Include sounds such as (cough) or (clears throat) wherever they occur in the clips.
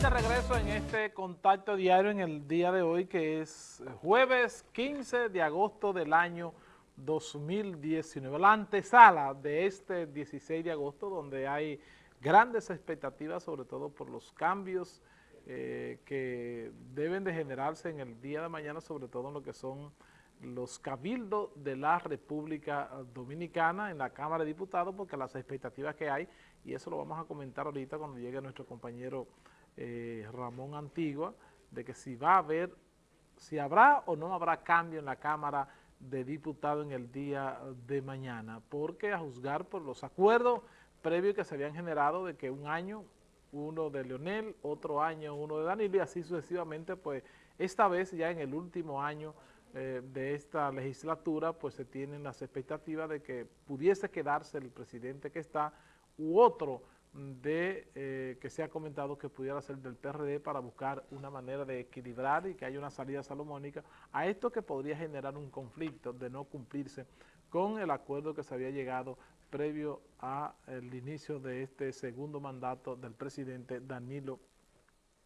De regreso en este contacto diario en el día de hoy, que es jueves 15 de agosto del año 2019, la antesala de este 16 de agosto, donde hay grandes expectativas, sobre todo por los cambios eh, que deben de generarse en el día de mañana, sobre todo en lo que son los cabildos de la República Dominicana en la Cámara de Diputados, porque las expectativas que hay, y eso lo vamos a comentar ahorita cuando llegue nuestro compañero eh, Ramón Antigua, de que si va a haber, si habrá o no habrá cambio en la Cámara de Diputados en el día de mañana, porque a juzgar por los acuerdos previos que se habían generado de que un año uno de Leonel, otro año uno de Danilo y así sucesivamente, pues esta vez ya en el último año eh, de esta legislatura, pues se tienen las expectativas de que pudiese quedarse el presidente que está u otro de eh, que se ha comentado que pudiera ser del PRD para buscar una manera de equilibrar y que haya una salida salomónica a esto que podría generar un conflicto de no cumplirse con el acuerdo que se había llegado previo al inicio de este segundo mandato del presidente Danilo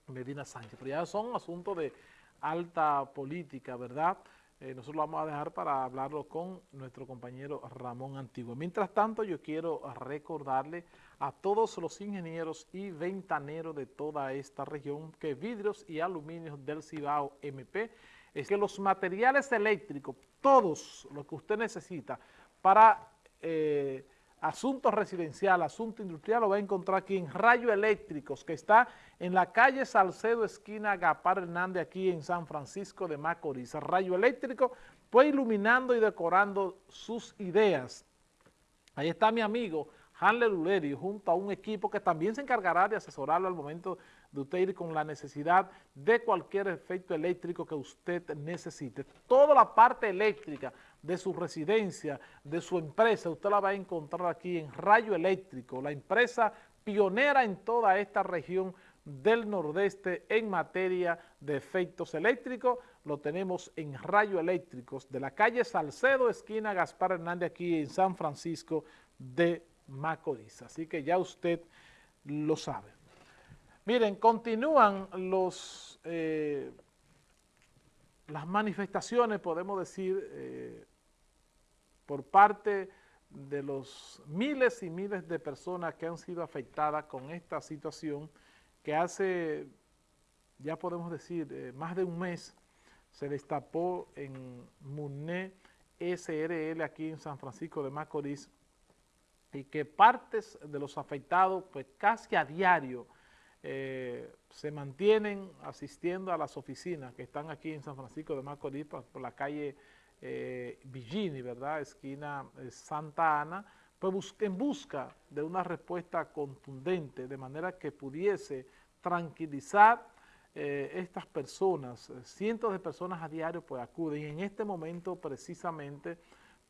Medina Sánchez. Pero ya son asuntos de alta política, ¿verdad?, eh, nosotros lo vamos a dejar para hablarlo con nuestro compañero Ramón Antiguo. Mientras tanto, yo quiero recordarle a todos los ingenieros y ventaneros de toda esta región que vidrios y aluminios del Cibao MP es que los materiales eléctricos, todos los que usted necesita para... Eh, asunto residencial, asunto industrial, lo va a encontrar aquí en Rayo Eléctricos, que está en la calle Salcedo, esquina Gapar Hernández, aquí en San Francisco de Macorís. Rayo Eléctrico, pues iluminando y decorando sus ideas. Ahí está mi amigo Hanle Luleri, junto a un equipo que también se encargará de asesorarlo al momento de usted ir con la necesidad de cualquier efecto eléctrico que usted necesite. Toda la parte eléctrica de su residencia, de su empresa, usted la va a encontrar aquí en Rayo Eléctrico, la empresa pionera en toda esta región del nordeste en materia de efectos eléctricos. Lo tenemos en Rayo Eléctricos de la calle Salcedo, esquina Gaspar Hernández, aquí en San Francisco de Macorís. Así que ya usted lo sabe. Miren, continúan los, eh, las manifestaciones, podemos decir, eh, por parte de los miles y miles de personas que han sido afectadas con esta situación que hace, ya podemos decir, eh, más de un mes se destapó en MUNE SRL aquí en San Francisco de Macorís y que partes de los afectados pues casi a diario eh, se mantienen asistiendo a las oficinas que están aquí en San Francisco de Macorís por, la calle eh, ¿verdad? Esquina eh, Santa Ana, pues en busca de una respuesta contundente, de manera que pudiese tranquilizar eh, estas personas, cientos de personas a diario pues acuden y en este momento precisamente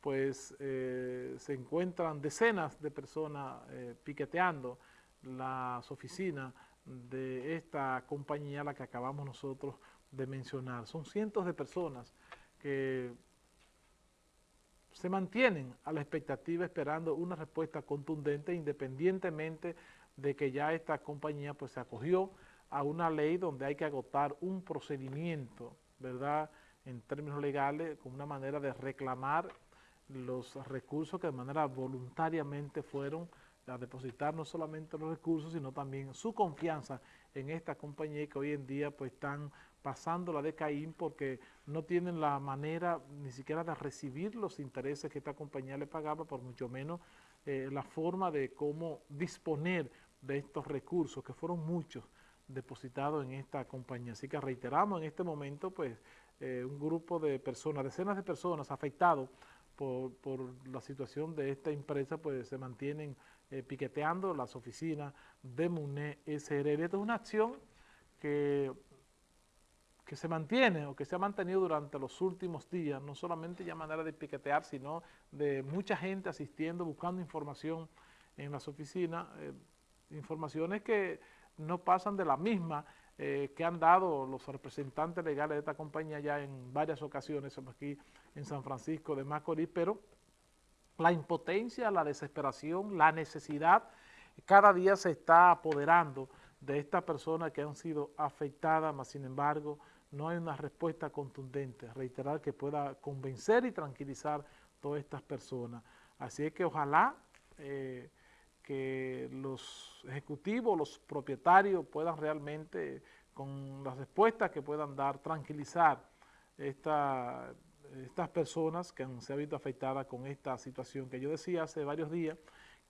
pues se encuentran decenas de personas piqueteando las oficinas de esta compañía, la que acabamos nosotros de mencionar. Son cientos de personas que se mantienen a la expectativa esperando una respuesta contundente independientemente de que ya esta compañía pues se acogió a una ley donde hay que agotar un procedimiento, ¿verdad?, en términos legales, con una manera de reclamar los recursos que de manera voluntariamente fueron a depositar no solamente los recursos, sino también su confianza en esta compañía que hoy en día pues están pasando la de Caín porque no tienen la manera ni siquiera de recibir los intereses que esta compañía le pagaba, por mucho menos eh, la forma de cómo disponer de estos recursos, que fueron muchos depositados en esta compañía. Así que reiteramos en este momento pues eh, un grupo de personas, decenas de personas afectados por, por la situación de esta empresa, pues se mantienen eh, piqueteando las oficinas de MUNE SRL. Esta es una acción que, que se mantiene o que se ha mantenido durante los últimos días, no solamente ya manera de piquetear, sino de mucha gente asistiendo, buscando información en las oficinas, eh, informaciones que no pasan de la misma eh, que han dado los representantes legales de esta compañía ya en varias ocasiones aquí en San Francisco de Macorís, pero la impotencia, la desesperación, la necesidad, cada día se está apoderando de estas personas que han sido afectadas, mas sin embargo no hay una respuesta contundente, reiterar que pueda convencer y tranquilizar todas estas personas. Así es que ojalá eh, que los ejecutivos, los propietarios puedan realmente, con las respuestas que puedan dar, tranquilizar esta, estas personas que han, se han visto afectadas con esta situación que yo decía hace varios días,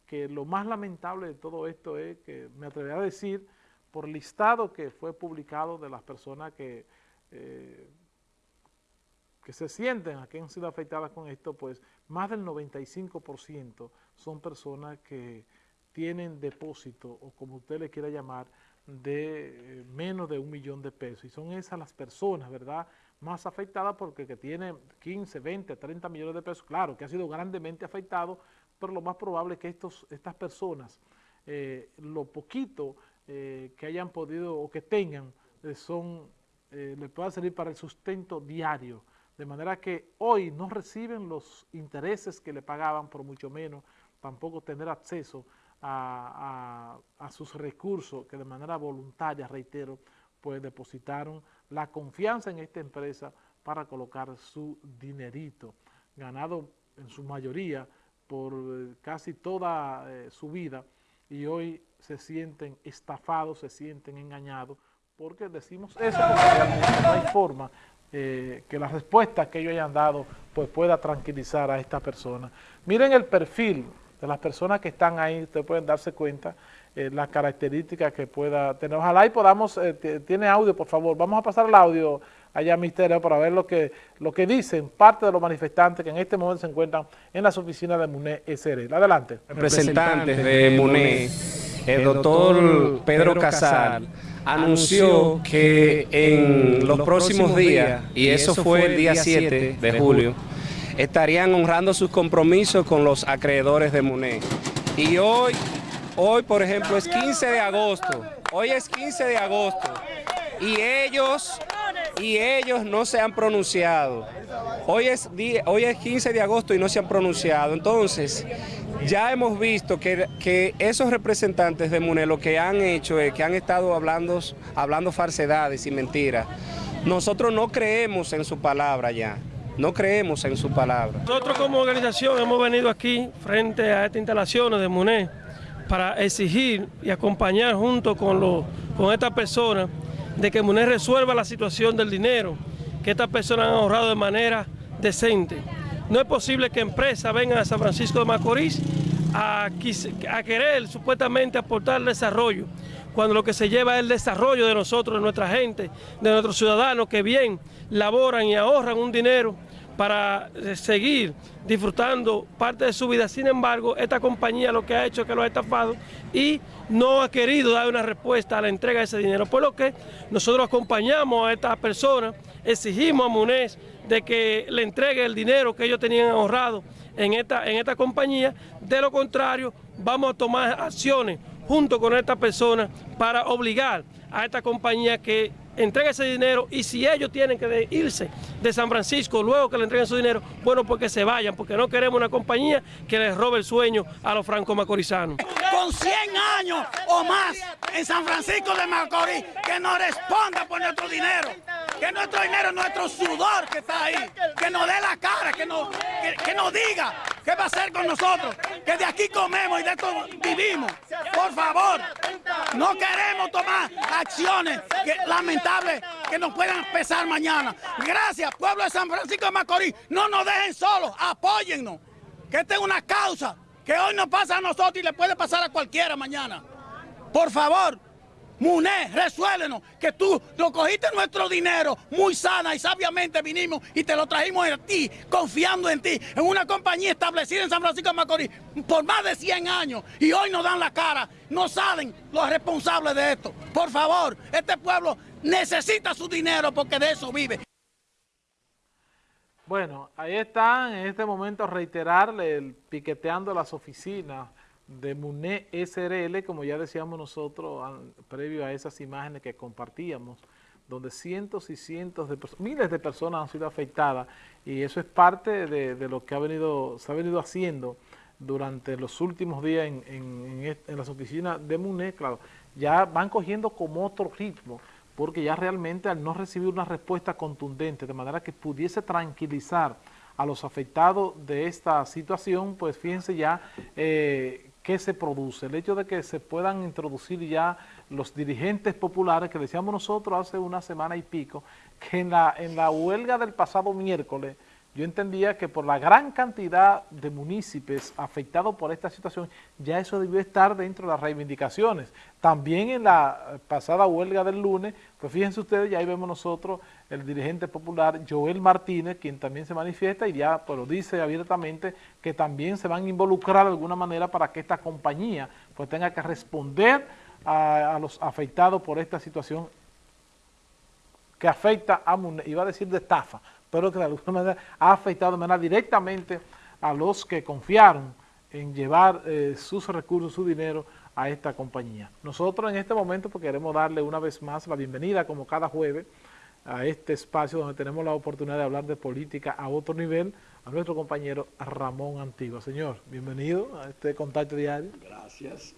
que lo más lamentable de todo esto es que me atrevería a decir, por listado que fue publicado de las personas que, eh, que se sienten, a que han sido afectadas con esto, pues más del 95% son personas que tienen depósito, o como usted le quiera llamar, de eh, menos de un millón de pesos. Y son esas las personas, ¿verdad?, más afectadas porque que tienen 15, 20, 30 millones de pesos, claro, que ha sido grandemente afectado, pero lo más probable es que estos, estas personas, eh, lo poquito eh, que hayan podido o que tengan, son, les pueda servir para el sustento diario, de manera que hoy no reciben los intereses que le pagaban, por mucho menos, tampoco tener acceso a, sus recursos que de manera voluntaria, reitero, pues depositaron la confianza en esta empresa para colocar su dinerito, ganado en su mayoría por eh, casi toda eh, su vida y hoy se sienten estafados, se sienten engañados, porque decimos eso porque no hay forma eh, que la respuesta que ellos hayan dado pues pueda tranquilizar a esta persona. Miren el perfil de las personas que están ahí, ustedes pueden darse cuenta eh, las características que pueda tener. Ojalá y podamos, eh, tiene audio por favor, vamos a pasar el audio allá Misterio para ver lo que, lo que dicen parte de los manifestantes que en este momento se encuentran en las oficinas de MUNE SR. Adelante. Representantes de MUNE, el doctor Pedro Casal, anunció que en los próximos días, y eso fue el día 7 de julio, estarían honrando sus compromisos con los acreedores de MUNE. Y hoy, hoy por ejemplo, es 15 de agosto. Hoy es 15 de agosto. Y ellos, y ellos no se han pronunciado. Hoy es, hoy es 15 de agosto y no se han pronunciado. Entonces, ya hemos visto que, que, esos representantes de MUNE lo que han hecho es que han estado hablando, hablando falsedades y mentiras. Nosotros no creemos en su palabra ya no creemos en su palabra. Nosotros como organización hemos venido aquí frente a estas instalaciones de MUNE para exigir y acompañar junto con, los, con estas personas de que MUNE resuelva la situación del dinero que estas personas han ahorrado de manera decente. No es posible que empresas vengan a San Francisco de Macorís a, a querer supuestamente aportar desarrollo, cuando lo que se lleva es el desarrollo de nosotros, de nuestra gente, de nuestros ciudadanos que bien laboran y ahorran un dinero para eh, seguir disfrutando parte de su vida. Sin embargo, esta compañía lo que ha hecho es que los ha estafado y no ha querido dar una respuesta a la entrega de ese dinero. Por lo que nosotros acompañamos a estas personas, exigimos a Munez de que le entregue el dinero que ellos tenían ahorrado en esta, en esta compañía. De lo contrario, vamos a tomar acciones junto con esta persona para obligar a esta compañía que entregue ese dinero y si ellos tienen que irse de San Francisco luego que le entreguen su dinero, bueno, pues que se vayan, porque no queremos una compañía que les robe el sueño a los franco-macorizanos. Con 100 años o más en San Francisco de Macorís, que nos responda por nuestro dinero que nuestro dinero, nuestro sudor que está ahí, que nos dé la cara, que nos, que, nos diga qué va a hacer con nosotros, que de aquí comemos y de esto vivimos. Por favor, no queremos tomar acciones lamentables que nos puedan pesar mañana. Gracias, pueblo de San Francisco de Macorís, no nos dejen solos, apóyennos, que esta es una causa que hoy nos pasa a nosotros y le puede pasar a cualquiera mañana. Por favor, Muné, resuélvenos, que tú lo cogiste nuestro dinero muy sana y sabiamente vinimos y te lo trajimos a ti, confiando en ti, en una compañía establecida en San Francisco de Macorís por más de 100 años y hoy nos dan la cara, no saben los responsables de esto. Por favor, este pueblo necesita su dinero porque de eso vive. Bueno, ahí están en este momento reiterarle el piqueteando las oficinas de MUNE SRL, como ya decíamos nosotros previo a esas imágenes que compartíamos, donde cientos y cientos de miles de personas han sido afectadas y eso es parte de, lo que ha venido, se ha venido haciendo durante los últimos días en, en, las oficinas de MUNE, claro, ya van cogiendo como otro ritmo, porque ya realmente al no recibir una respuesta contundente, de manera que pudiese tranquilizar a los afectados de esta situación, pues fíjense ya eh, qué se produce. El hecho de que se puedan introducir ya los dirigentes populares, que decíamos nosotros hace una semana y pico, que en la, en la huelga del pasado miércoles, yo entendía que por la gran cantidad de municipios afectados por esta situación, ya eso debió estar dentro de las reivindicaciones. También en la pasada huelga del lunes, pues fíjense ustedes, ya ahí vemos nosotros el dirigente popular Joel Martínez, quien también se manifiesta y ya pues, lo dice abiertamente que también se van a involucrar de alguna manera para que esta compañía pues tenga que responder a, los afectados por esta situación que afecta a, iba a decir de estafa, pero que de alguna manera ha afectado de manera directamente a los que confiaron en llevar eh, sus recursos, su dinero a esta compañía. Nosotros en este momento pues, queremos darle una vez más la bienvenida, como cada jueves, a este espacio donde tenemos la oportunidad de hablar de política a otro nivel, a nuestro compañero Ramón Antigua. Señor, bienvenido a este contacto diario. Gracias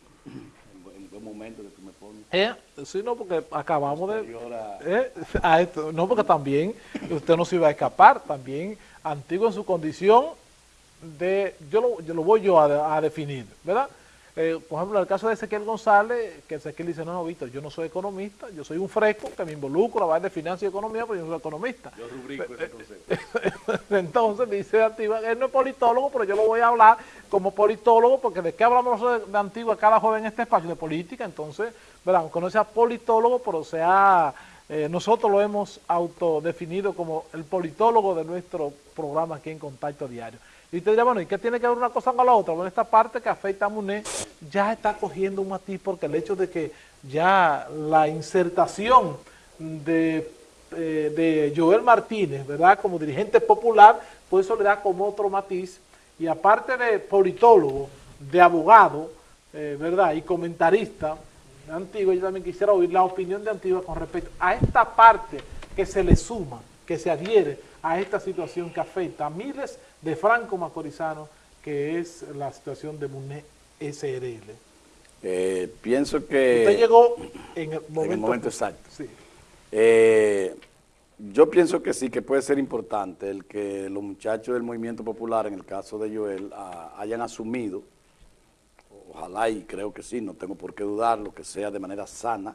buen momento que tú me pones. Eh, sí, no, porque acabamos de... Eh, a esto, no, porque también usted no se iba a escapar, también antiguo en su condición de... Yo lo, yo lo voy yo a, a definir, ¿verdad? Eh, por ejemplo, en el caso de Ezequiel González, que Ezequiel dice, no, no, Víctor, yo no soy economista, yo soy un fresco que me involucro a la de finanzas y economía, pero yo no soy economista. Yo rubrico ese concepto. (laughs) Entonces dice Antigua, él no es politólogo, pero yo lo voy a hablar como politólogo, porque de qué hablamos nosotros de Antigua cada joven en este espacio de política, entonces, ¿verdad? aunque no sea politólogo, pero sea... Eh, nosotros lo hemos autodefinido como el politólogo de nuestro programa aquí en Contacto Diario. Y usted dirá, bueno, ¿y qué tiene que ver una cosa con la otra? Bueno, esta parte que afecta a Muné ya está cogiendo un matiz porque el hecho de que ya la insertación de, eh, de Joel Martínez, ¿verdad? Como dirigente popular, pues eso le da como otro matiz. Y aparte de politólogo, de abogado, eh, ¿verdad? Y comentarista antiguo, yo también quisiera oír la opinión de Antigua con respecto a esta parte que se le suma, que se adhiere a esta situación que afecta a miles de franco-macorizanos, que es la situación de MUNE SRL. Eh, pienso que... Usted llegó en el momento, en el momento exacto. Sí. Eh, yo pienso que sí, que puede ser importante el que los muchachos del movimiento popular, en el caso de Joel, a, hayan asumido, ojalá y creo que sí, no tengo por qué dudarlo, que sea de manera sana,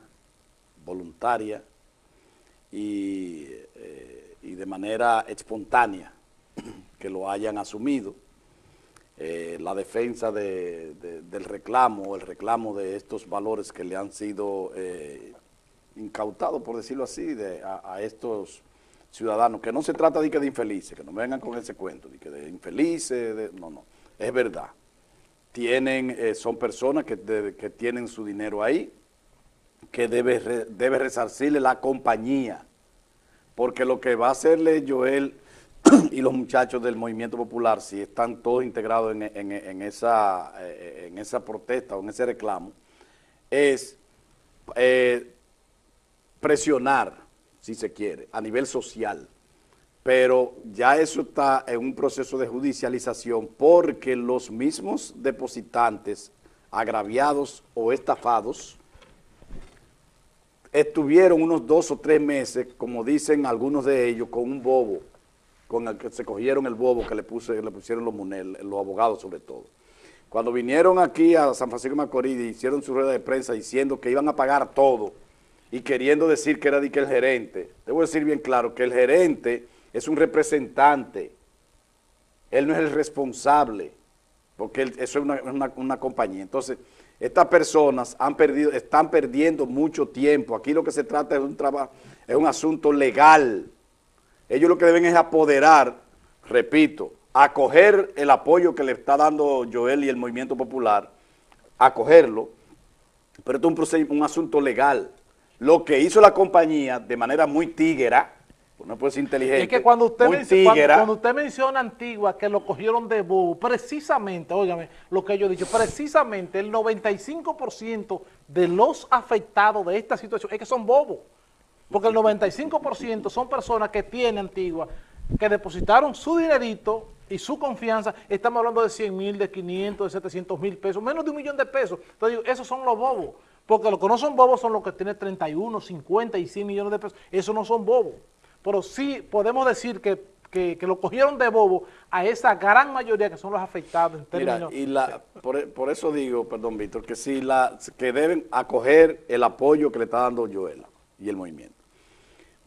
voluntaria y, eh, y de manera espontánea, que lo hayan asumido, eh, la defensa de, del reclamo, el reclamo de estos valores que le han sido eh, incautados, por decirlo así, de, a, estos ciudadanos, que no se trata de que de infelices, que no vengan con ese cuento, de que de infelices, no, no, es verdad. Tienen, eh, son personas que, que, tienen su dinero ahí, que debe, debe resarcirle la compañía, porque lo que va a hacerle Joel y los muchachos del movimiento popular, si están todos integrados en, esa, eh, en esa protesta o en ese reclamo, es eh, presionar, si se quiere, a nivel social. Pero ya eso está en un proceso de judicialización porque los mismos depositantes agraviados o estafados estuvieron unos dos o tres meses, como dicen algunos de ellos, con un bobo con el que se cogieron el bobo que le, pusieron los Munel, los abogados sobre todo. Cuando vinieron aquí a San Francisco de Macorís y hicieron su rueda de prensa diciendo que iban a pagar todo y queriendo decir que era de que el gerente, debo decir bien claro que el gerente es un representante, él no es el responsable, porque eso es una, una compañía. Entonces, estas personas han perdido, están perdiendo mucho tiempo. Aquí lo que se trata es un trabajo, es un asunto legal, ellos lo que deben es apoderar, repito, acoger el apoyo que le está dando Joel y el Movimiento Popular, acogerlo, pero esto es un, un asunto legal. Lo que hizo la compañía de manera muy tíguera, pues no puede ser inteligente, es que cuando usted, menciona, cuando, usted menciona Antigua que lo cogieron de bobo, precisamente, óigame, lo que yo he dicho, precisamente el 95% de los afectados de esta situación es que son bobos. Porque el 95% son personas que tienen Antigua, que depositaron su dinerito y su confianza, estamos hablando de 100 mil, de 500, de 700 mil pesos, menos de un millón de pesos. Entonces, esos son los bobos. Porque los que no son bobos son los que tienen 31, 50 y 100 millones de pesos. Esos no son bobos. Pero sí podemos decir que, que, que lo cogieron de bobo a esa gran mayoría que son los afectados en Mira, términos... y la, por, por eso digo, perdón, Víctor, que sí, la, que deben acoger el apoyo que le está dando Joela y el movimiento.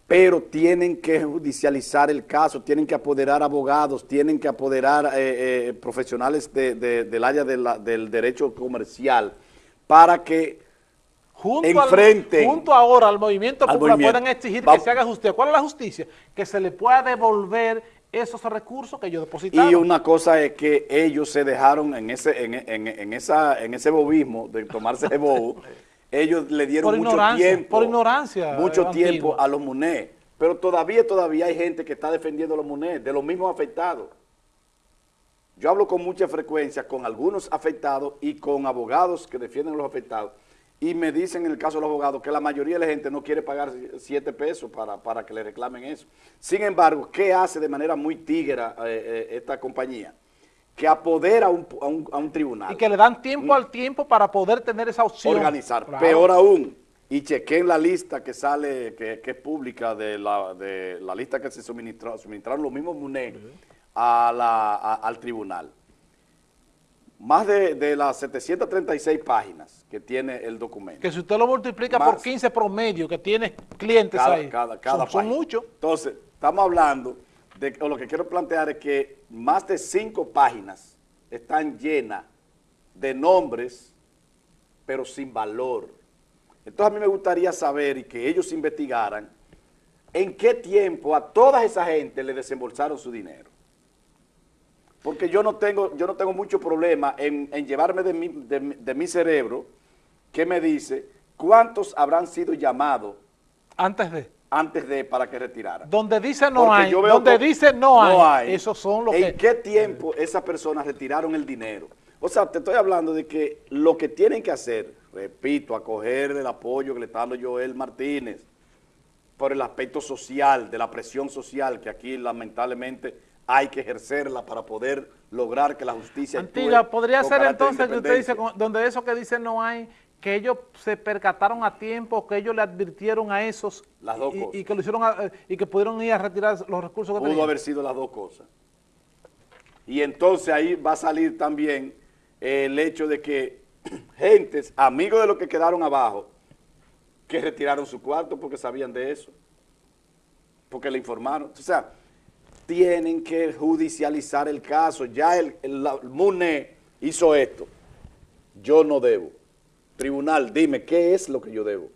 Pero tienen que judicializar el caso, tienen que apoderar abogados, tienen que apoderar eh, eh, profesionales de- de- del área de la- del derecho comercial para que junto, enfrenten al, junto ahora al movimiento al popular movimiento. puedan exigir que se haga justicia. ¿Cuál es la justicia? Que se le pueda devolver esos recursos que ellos depositaron. Y una cosa es que ellos se dejaron en ese, en, en- en esa, en ese bobismo de tomarse (laughs) de bobo, ellos le dieron Por mucho tiempo. por ignorancia, Mucho tiempo a los MUNE. Pero todavía, todavía hay gente que está defendiendo a los MUNE, de los mismos afectados. Yo hablo con mucha frecuencia con algunos afectados y con abogados que defienden a los afectados. Y me dicen en el caso de los abogados que la mayoría de la gente no quiere pagar siete pesos para, para que le reclamen eso. Sin embargo, ¿qué hace de manera muy tígera eh, eh, esta compañía? Que apodera a un, a un- a un tribunal. y que le dan tiempo al tiempo para poder tener esa opción. organizar. Claro. Peor aún, y chequen la lista que sale, que, que es pública, de la, de la lista que se suministró, suministraron los mismos MUNE a la- a- al tribunal. Más de, de las 736 páginas que tiene el documento. Que si usted lo multiplica por 15 promedio que tiene clientes cada, ahí, cada, cada son, son muchos. Entonces, estamos hablando o lo que quiero plantear es que más de cinco páginas están llenas de nombres, pero sin valor. Entonces, a mí me gustaría saber y que ellos investigaran en qué tiempo a toda esa gente le desembolsaron su dinero. Porque yo no tengo, yo no tengo mucho problema en, llevarme de mi, de de mi cerebro que me dice cuántos habrán sido llamados Antes de. Antes de para que retiraran. Donde dice no Porque hay, donde dice no, hay, esos son los ¿En que... qué tiempo esas personas retiraron el dinero? O sea, te estoy hablando de que lo que tienen que hacer, repito, acoger el apoyo que le está dando Joel Martínez por el aspecto social, de la presión social, que aquí lamentablemente hay que ejercerla para poder lograr que la justicia Antigua, podría ser entonces que usted dice, donde eso que dice no hay, que ellos se percataron a tiempo, que ellos le advirtieron a esos Las dos y, cosas. y que lo hicieron a- y que pudieron ir a retirar los recursos que Pudo tenían. haber sido las dos cosas. Y entonces ahí va a salir también el hecho de que (clears throat) gentes, amigos de los que quedaron abajo, que retiraron su cuarto porque sabían de eso, porque le informaron. O sea, tienen que judicializar el caso. Ya el, el MUNE hizo esto. Yo no debo. Tribunal, dime, ¿qué es lo que yo debo?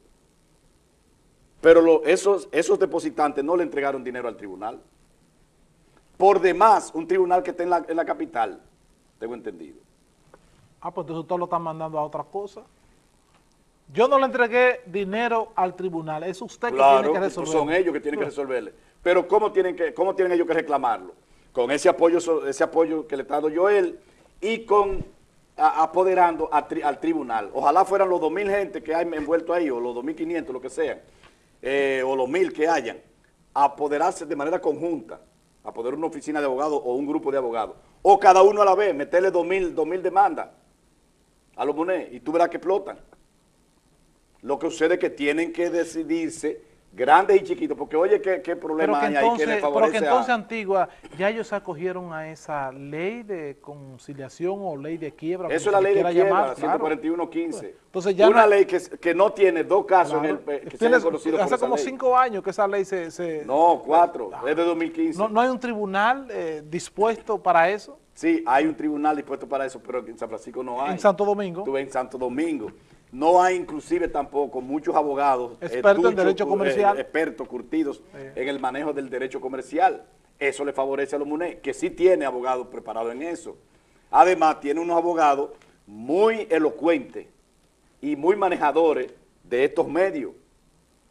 Pero lo- esos, esos depositantes no le entregaron dinero al tribunal. Por demás, un tribunal que está en la, en la capital, tengo entendido. Ah, pues entonces usted lo están mandando a otra cosa. Yo no le entregué dinero al tribunal, es usted que tiene que estos resolver. son ellos que tienen que resolverle. Pero ¿cómo tienen, que, ¿cómo tienen ellos que reclamarlo? Con ese apoyo, ese apoyo que le está dando Joel y con apoderando al tribunal. Ojalá fueran los 2.000 gente que hay envuelto ahí, o los 2.500, lo que sean, eh, o los 1.000 que hayan, apoderarse de manera conjunta, apoderar una oficina de abogados o un grupo de abogados, o cada uno a la vez, meterle 2.000 2.000 demandas a los monedas y tú verás que explotan. Lo que sucede es que tienen que decidirse grandes y chiquitos, porque oye, ¿qué, qué problema hay ahí que entonces, le pero favorece que entonces a... Antigua, ya ellos acogieron a esa ley de conciliación o ley de quiebra. Eso es la le ley de quiebra, llamar, claro. 141.15. Entonces ya Una no- ley que, que no tiene dos casos en el, eh, que se Tiene- hayan conocido hace como ley. cinco años que esa ley se... se- No, cuatro, es de 2015. no, no hay un tribunal eh, dispuesto para eso Sí, hay un tribunal dispuesto para eso, pero en San Francisco no hay. en Santo Domingo. Estuve en Santo Domingo. No hay inclusive tampoco muchos abogados Expertos en derecho cu- comercial. expertos, curtidos en el manejo del derecho comercial. Eso le favorece a los MUNE, que sí tiene abogados preparados en eso. Además, tiene unos abogados muy elocuentes y muy manejadores de estos medios.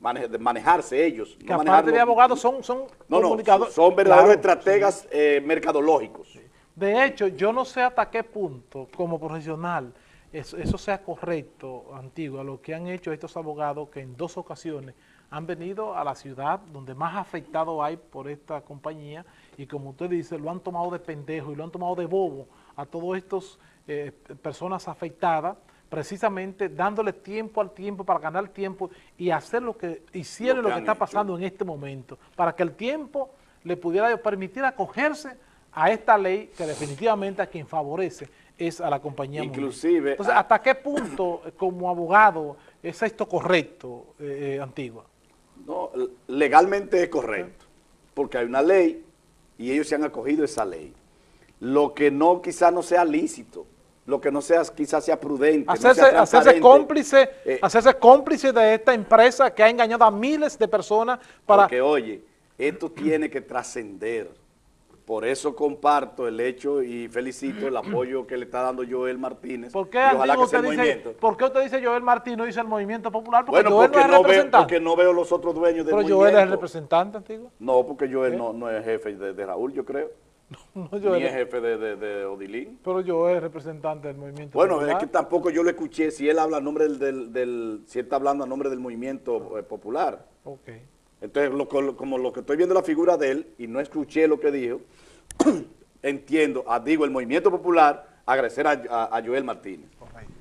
Mane- de manejarse ellos. que no aparte manejarlo- de abogados son, son No, no, comunicadores. son verdaderos Claro, estrategas eh, mercadológicos. De hecho, yo no sé hasta qué punto, como profesional, eso, eso sea correcto, antiguo, lo que han hecho estos abogados que en dos ocasiones han venido a la ciudad donde más afectado hay por esta compañía y como usted dice, lo han tomado de pendejo y lo han tomado de bobo a todas estas personas afectadas precisamente dándole tiempo al tiempo para ganar tiempo y hacer lo que hicieron Lo lo que que, han está hecho. pasando en este momento, para que el tiempo le pudiera permitir acogerse a esta ley que definitivamente a quien favorece es a la compañía Mundial. Inclusive, Entonces, a- ¿hasta qué punto como abogado es esto correcto, eh, eh, Antigua? No, legalmente es correcto, porque hay una ley y ellos se han acogido a esa ley. Lo que no, quizás no sea lícito, lo que no sea, quizás sea prudente, no sea Hacerse, hacerse cómplice, eh, hacerse cómplice de esta empresa que ha engañado a miles de personas para... Porque, oye, esto tiene que trascender. Por eso comparto el hecho y felicito el apoyo que le está dando Joel Martínez. ¿Por qué, ojalá que sea usted el dice, movimiento. ¿por qué usted dice Joel Martín no dice el Movimiento Popular? Porque Bueno, Joel porque no es no, veo, representante. porque no veo los otros dueños del Pero movimiento. Joel es el representante, Antiguo. No, porque Joel no, no es jefe de, de Raúl, yo creo. (laughs) No, Ni Joel es es- jefe de, de, de Odilín. pero Joel es representante del Movimiento Bueno, Popular. es que tampoco yo lo escuché si él habla a nombre del, del, del- si él está hablando a nombre del movimiento eh, popular. Ok. Entonces, lo- como lo que estoy viendo la figura de él y no escuché lo que dijo, (clears throat) entiendo, ah, digo, el movimiento popular, agradecer a, a- a Joel Martínez.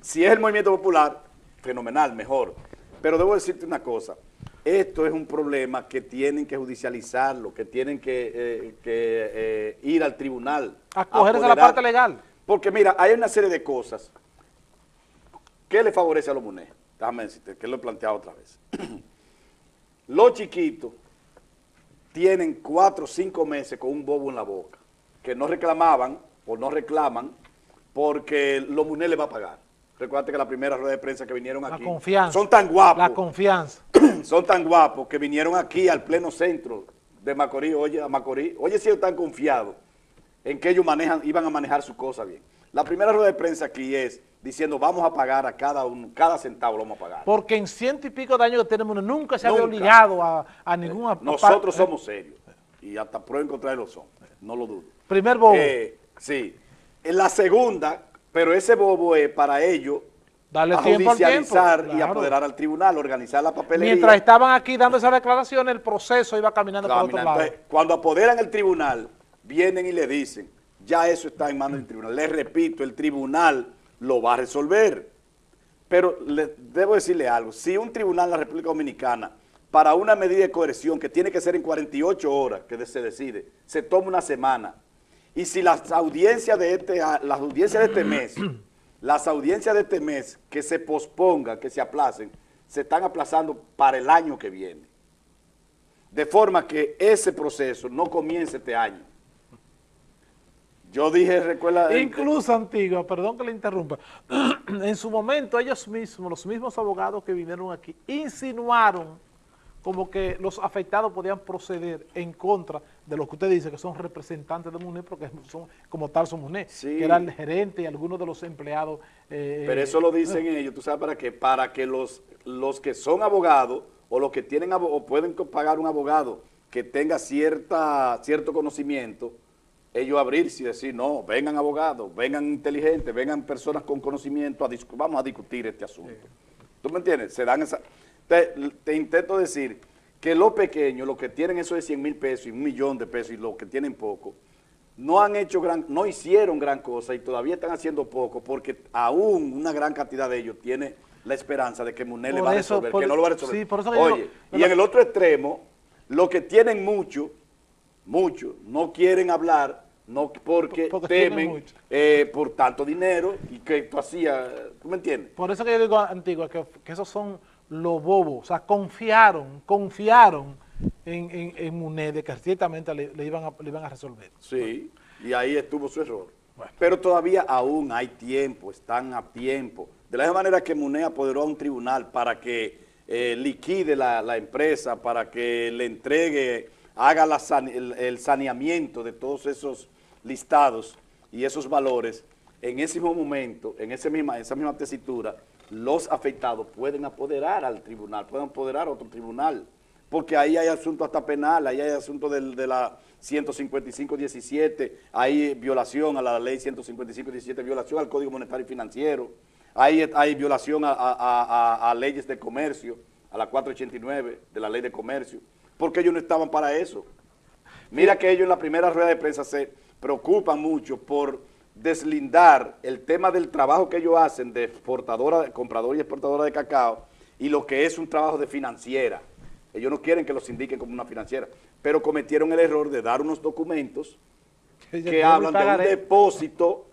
Si es el movimiento popular, fenomenal, mejor. Pero debo decirte una cosa, esto es un problema que tienen que judicializarlo, que tienen que, eh, que, eh, ir al tribunal. Acogerse a la parte legal. Porque mira, hay una serie de cosas que le favorece a los MUNE. Déjame decirte, que lo he planteado otra vez. (clears throat) los chiquitos tienen cuatro o cinco meses con un bobo en la boca, que no reclamaban o no reclaman porque los MUNE le va a pagar. Recuerda que la primera rueda de prensa que vinieron La aquí confianza. son tan guapos La confianza. (clears throat) son tan guapos que vinieron aquí al pleno centro de Macorís, oye, a Macorís, oye si ellos están confiados en que ellos manejan, iban a manejar su cosa bien. La primera rueda de prensa aquí es diciendo vamos a pagar a cada uno, cada centavo lo vamos a pagar. Porque en ciento y pico de años que tenemos, nunca se había Nunca. obligado a, a ningún... apa- Nosotros eh, somos serios y hasta prueba en contra de lo son, no lo dudo. Primer bobo. Eh, sí. En la segunda, pero ese bobo es para ellos Darle a tiempo al tiempo, judicializar y apoderar al tribunal, organizar la papelería. Mientras estaban aquí dando esas declaraciones, el proceso iba caminando por otro Caminando. lado. Entonces, cuando apoderan el tribunal, vienen y le dicen, ya eso está en manos del tribunal. Les repito, el tribunal lo va a resolver. Pero le, debo decirle algo, si un tribunal en la República Dominicana, para una medida de coerción que tiene que ser en 48 horas, que se decide, se toma una semana, y si las audiencias de este, las audiencias de este mes, (clears throat) las audiencias de este mes que se pospongan, que se aplacen, se están aplazando para el año que viene de forma que ese proceso no comience este año. Yo dije, recuerda... Incluso Antigua, perdón que le interrumpa, (clears throat) en su momento ellos mismos, los mismos abogados que vinieron aquí, insinuaron como que los afectados podían proceder en contra de lo que usted dice, que son representantes de MUNE, porque son como tal son MUNE, Sí. que era el gerente y algunos de los empleados. eh, Pero eso lo dicen ellos, ¿tú sabes para qué? Para que los, los que son abogados o los que tienen o pueden pagar un abogado que tenga cierta cierto conocimiento, ellos abrirse y decir, no, vengan abogados, vengan inteligentes, vengan personas con conocimiento, a vamos a discutir este asunto. ¿Tú me entiendes? Se dan esa... Te, te intento decir que los pequeños, los que tienen eso de 100 mil pesos y un millón de pesos y los que tienen poco, no han hecho gran, no hicieron gran cosa y todavía están haciendo poco porque aún una gran cantidad de ellos tiene la esperanza de que Munel le va a eso, resolver, por- que no lo va a resolver. sí, por eso que yo Oye, digo- y en el otro extremo, los que tienen mucho, mucho, no quieren hablar, no porque, temen eh, por tanto dinero y que tú hacías, ¿tú me entiendes? Por eso que yo digo, Antigua, que, que esos son los bobos, o sea, confiaron, confiaron en, en, en MUNE de que ciertamente le, le iban a, le iban a resolver. Sí, y ahí estuvo su error. Pero todavía aún hay tiempo, están a tiempo. De la misma manera que MUNE apoderó a un tribunal para que eh, liquide la, la empresa, para que le entregue, haga el, saneamiento de todos esos listados y esos valores, en ese mismo momento, en esa misma tesitura, los afectados pueden apoderar al tribunal, pueden apoderar a otro tribunal porque ahí hay asunto hasta penal, ahí hay asunto del- de la 155-17, hay violación a la ley 155-17, violación al Código Monetario y Financiero, hay, violación a leyes de comercio, a la 489 de la ley de comercio, porque ellos no estaban para eso. Mira que ellos en la primera rueda de prensa se preocupan mucho por deslindar el tema del trabajo que ellos hacen de exportadora, compradora y exportadora de cacao y lo que es un trabajo de financiera. Ellos no quieren que los indiquen como una financiera, pero cometieron el error de dar unos documentos que hablan de un depósito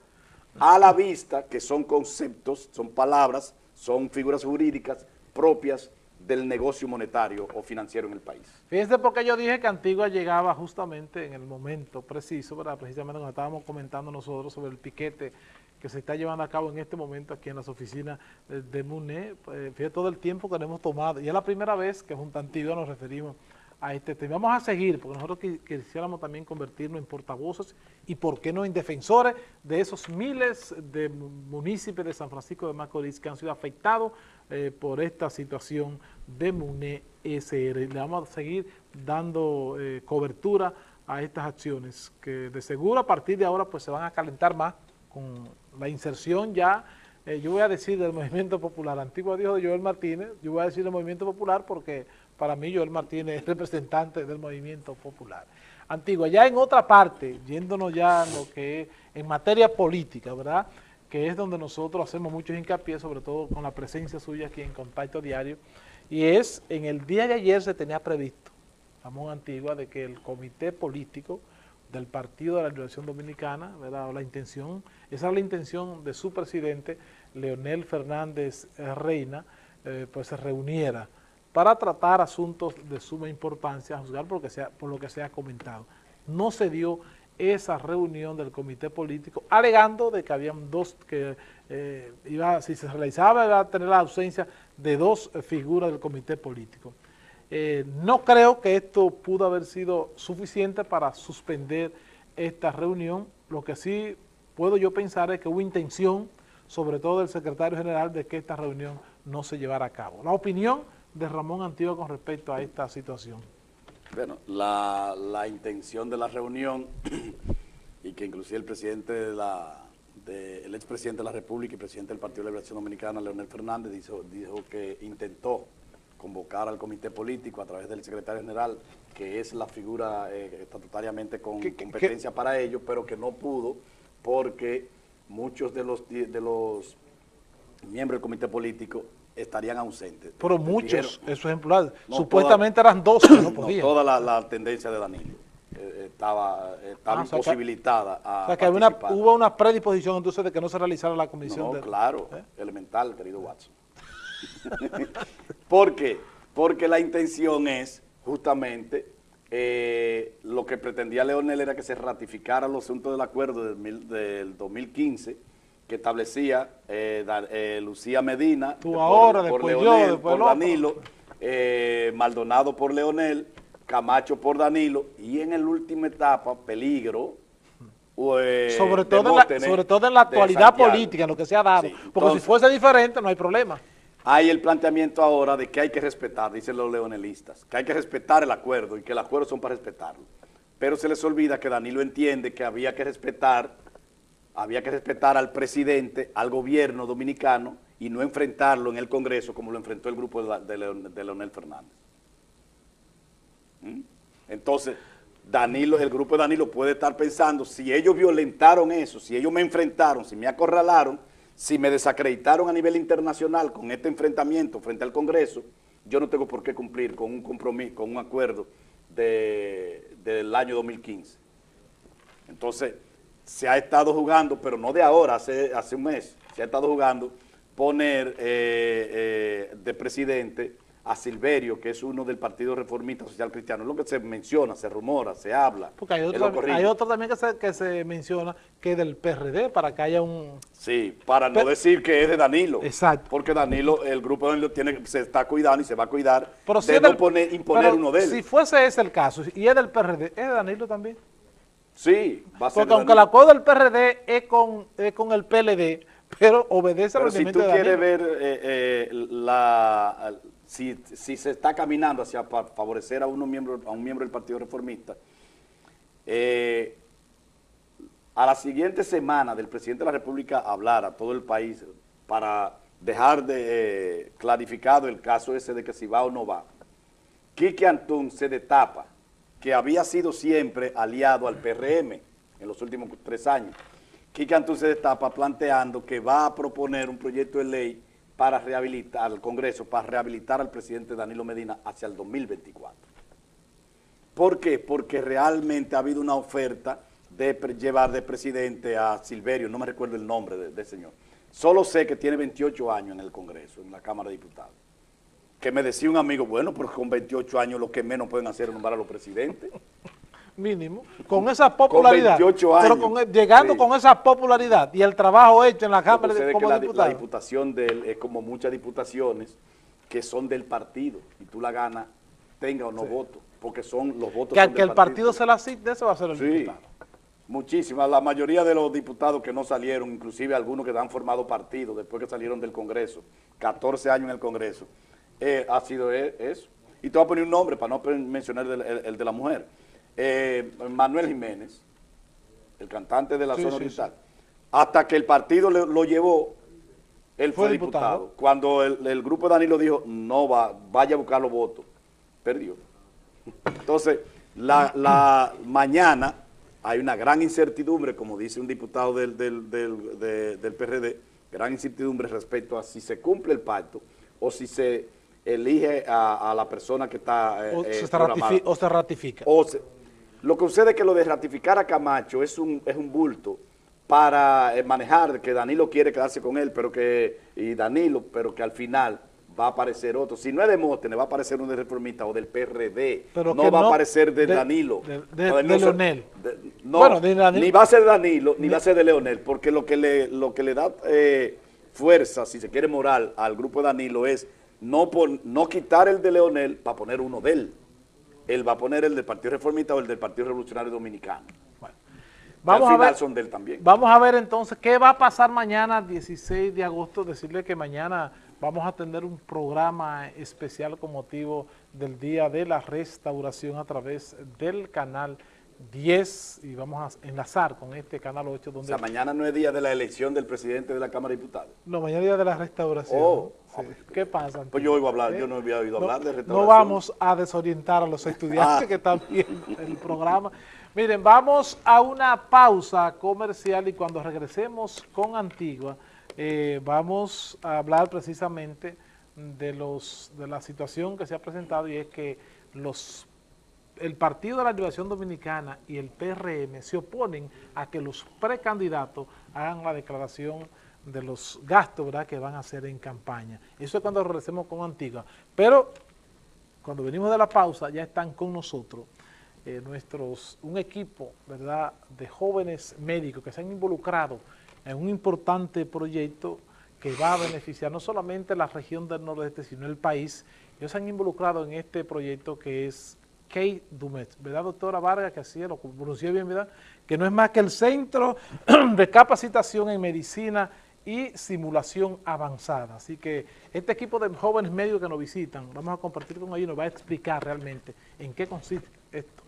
a la vista, que son conceptos, son palabras, son figuras jurídicas propias del negocio monetario o financiero en el país. Fíjense porque yo dije que Antigua llegaba justamente en el momento preciso, ¿verdad? precisamente cuando estábamos comentando nosotros sobre el piquete que se está llevando a cabo en este momento aquí en las oficinas de, MUNE, pues, fíjate todo el tiempo que hemos tomado, y es la primera vez que junto a Antigua nos referimos a este tema. Vamos a seguir, porque nosotros quisiéramos también convertirnos en portavoces y, por qué no, en defensores de esos miles de municipios de San Francisco de Macorís que han sido afectados eh, por esta situación de MUNE SR. Le vamos a seguir dando eh, cobertura a estas acciones que de seguro a partir de ahora pues se van a calentar más con la inserción ya, eh, yo voy a decir del (laughs) Movimiento Popular, antiguo dijo de Joel Martínez, yo voy a decir del Movimiento Popular porque para mí Joel Martínez es representante del movimiento popular. Antigua, ya en otra parte, yéndonos ya lo que es en materia política, ¿verdad?, que es donde nosotros hacemos mucho hincapié, sobre todo con la presencia suya aquí en Contacto Diario, y es, en el día de ayer se tenía previsto, Ramón Antigua, de que el comité político del Partido de la Liberación Dominicana, ¿verdad?, la intención, esa es la intención de su presidente, Leonel Fernández Reina, eh, pues se reuniera para tratar asuntos de suma importancia, a juzgar por lo que se ha comentado. No se dio esa reunión del comité político, alegando de que habían dos, que eh, iba, si se realizaba iba a tener la ausencia de dos figuras del comité político. Eh, no creo que esto pudo haber sido suficiente para suspender esta reunión, lo que sí puedo yo pensar es que hubo intención, sobre todo del secretario general, de que esta reunión no se llevara a cabo. La opinión de Ramón Antiguo con respecto a esta situación? Bueno, la, intención de la reunión (clears throat) y que inclusive el presidente de la, el expresidente de la República y presidente del Partido de Liberación Dominicana, Leonel Fernández, dijo, dijo que intentó convocar al comité político a través del secretario general, que es la figura eh, estatutariamente con competencia para ello, pero que no pudo porque muchos de los, de los miembros del comité político estarían ausentes. Pero muchos, esos ejemplares, supuestamente eran dos que no podían. toda la, tendencia de Danilo eh, estaba, estaba ah, imposibilitada o sea que hubo una predisposición entonces de que no se realizara la comisión. No, claro, ¿eh? elemental, querido Watson. (laughs) ¿Por qué? Porque la intención es justamente eh, lo que pretendía Leonel era que se ratificara los asuntos del acuerdo del, del 2015 que establecía eh, eh, Lucía Medina por, ahora, por Leonel, por Danilo, eh, Maldonado por Leonel, Camacho por Danilo y en la última etapa, peligro, sobre, todo en la, sobre todo en la actualidad política, en lo que se ha dado, porque si fuese diferente no hay problema. Hay el planteamiento ahora de que hay que respetar, dicen los leonelistas, que hay que respetar el acuerdo y que el acuerdo son para respetarlo. Pero se les olvida que Danilo entiende que había que respetar había que respetar al presidente, al gobierno dominicano y no enfrentarlo en el Congreso como lo enfrentó el grupo de, Leonel Fernández. ¿Mm? Entonces, Danilo, el grupo de Danilo puede estar pensando, si ellos violentaron eso, si ellos me enfrentaron, si me acorralaron, si me desacreditaron a nivel internacional con este enfrentamiento frente al Congreso, yo no tengo por qué cumplir con un compromiso, con un acuerdo del año 2015. Entonces, se ha estado jugando, pero no de ahora, hace, hace un mes, se ha estado jugando poner eh, eh, de presidente a Silverio, que es uno del Partido Reformista Social Cristiano. Es lo que se menciona, se rumora, se habla. Porque hay otro, también que se, que se menciona que es del PRD, para que haya un... Sí, para no decir que es de Danilo. Exacto. Porque Danilo, el grupo de Danilo tiene, se está cuidando y se va a cuidar pero de no imponer uno de él. Si fuese ese el caso, y es del PRD, ¿es de Danilo también? Sí, va a ser Porque aunque el acuerdo del PRD es con, con el PLD, pero obedece al si tú quieres ver eh, eh, la, si, se está caminando hacia favorecer a, uno miembro, a un miembro del Partido Reformista, eh, a la siguiente semana del presidente de la República hablar a todo el país para dejar de clarificado el caso ese de que si va o no va, Quique Antún se destapa que había sido siempre aliado al PRM en los últimos tres años, Antún se destapa planteando que va a proponer un proyecto de ley para rehabilitar al Congreso, para rehabilitar al presidente Danilo Medina hacia el 2024. ¿Por qué? Porque realmente ha habido una oferta de llevar de presidente a Silverio, no me recuerdo el nombre del de señor. Solo sé que tiene 28 años en el Congreso, en la Cámara de Diputados. Que me decía un amigo, bueno, pero con 28 años lo que menos pueden hacer es nombrar a los presidentes. (laughs) Mínimo, con esa popularidad. Con 28 años. Pero con, llegando sí. con esa popularidad y el trabajo hecho en la Cámara de, como la, la diputación de él es como muchas diputaciones que son del partido y tú la ganas, tenga o no sí. voto, porque son los votos Que al que el partido. partido se la asigne, ese va a ser el sí. diputado. Muchísimas, la mayoría de los diputados que no salieron, inclusive algunos que han formado partidos después que salieron del Congreso, 14 años en el Congreso, eh, ha sido eso. Y te voy a poner un nombre para no mencionar el, el, el de la mujer. Eh, Manuel Jiménez, el cantante de la Sí, zona sí, oriental, hasta que el partido le- lo llevó, él fue, Fue diputado. diputado. Cuando el, el grupo de Danilo dijo, no va, vaya a buscar los votos, perdió. Entonces, la, la mañana hay una gran incertidumbre, como dice un diputado del, del, del, de- del PRD, gran incertidumbre respecto a si se cumple el pacto o si se elige a, a la persona que está eh, O, eh, se o se ratifica. O se- lo que sucede es que lo de ratificar a Camacho es un, es un bulto para eh, manejar que Danilo quiere quedarse con él, pero que, y Danilo, pero que al final va a aparecer otro. Si no es Demóstenes, va a aparecer uno de reformista o del PRD. Pero no va no a aparecer de, de- Danilo. de- de- No, de no Leonel. no, Bueno, Danilo. ni va a ser Danilo, ni, va a ser de Leonel, porque lo que le, lo que le da eh, fuerza, si se quiere moral, al grupo de Danilo es no, pon- no quitar el de Leonel para poner uno de él. Él va a poner el del Partido Reformista o el del Partido Revolucionario Dominicano. Vamos al a ver, son de él también. Vamos a ver entonces qué va a pasar mañana, 16 de agosto. Decirle que mañana vamos a tener un programa especial con motivo del Día de la Restauración a través del canal 10 y vamos a enlazar con este canal 8 O donde... sea, mañana no es día de la elección del presidente de la Cámara de Diputados. No, mañana es Día de la Restauración. Oh. Sí. ¿Qué pasa? Pues yo oigo hablar, ¿Eh? yo no había oído No- hablar de No restauración. vamos a desorientar a los estudiantes Ah. que están viendo el programa. Miren, vamos a una pausa comercial y cuando regresemos con Antigua, eh, vamos a hablar precisamente de, los, de la situación que se ha presentado y es que los el Partido de la Liberación Dominicana y el PRM se oponen a que los precandidatos hagan la declaración de los gastos ¿verdad? que van a hacer en campaña. Eso es cuando regresemos con Antigua. Pero cuando venimos de la pausa ya están con nosotros eh, nuestros, un equipo ¿verdad? de jóvenes médicos que se han involucrado en un importante proyecto que va a beneficiar no solamente la región del nordeste, sino el país. Ellos se han involucrado en este proyecto que es Key Dumet, ¿verdad, doctora Vargas? Que así lo pronuncié bien, ¿verdad? Que no es más que el Centro (clears throat) de Capacitación en Medicina y Simulación Avanzada. Así que este equipo de jóvenes médicos que nos visitan, vamos a compartir con ellos nos va a explicar realmente en qué consiste esto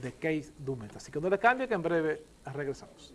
de Case Dumet. Así que no le cambie que en breve regresamos.